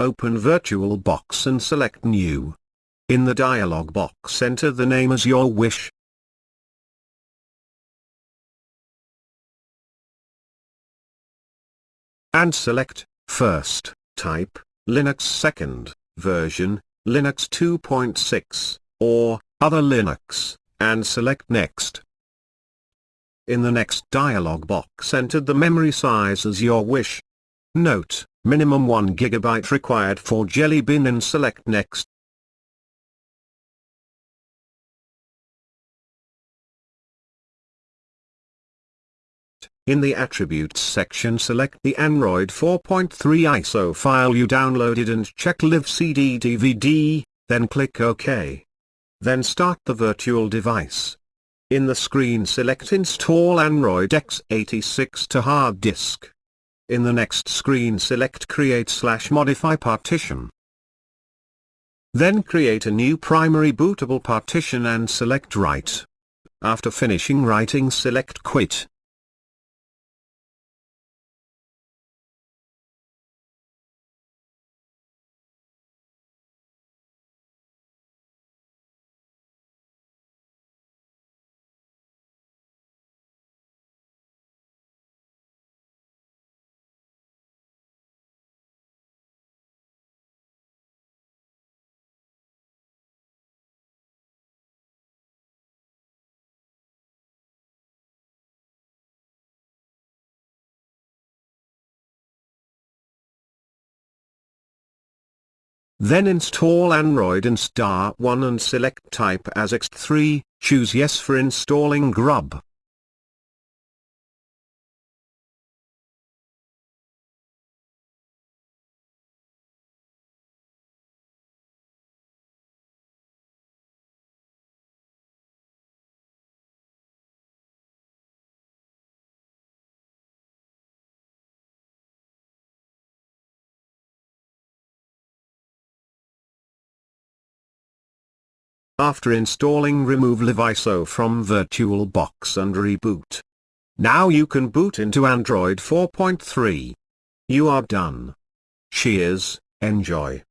open VirtualBox and select New. In the dialog box enter the name as your wish. And select, first, type, Linux second, version, Linux 2.6, or, other Linux, and select next. In the next dialog box enter the memory size as your wish. Note, minimum 1 GB required for Jelly Bean and select next. In the Attributes section select the Android 4.3 ISO file you downloaded and check Live CD DVD, then click OK. Then start the virtual device. In the screen select Install Android x86 to hard disk. In the next screen select Create slash Modify Partition. Then create a new primary bootable partition and select Write. After finishing writing select Quit. Then install Android and Star 1 and select type as ext3, choose yes for installing grub. After installing remove LiveISO from VirtualBox and reboot. Now you can boot into Android 4.3. You are done. Cheers, enjoy.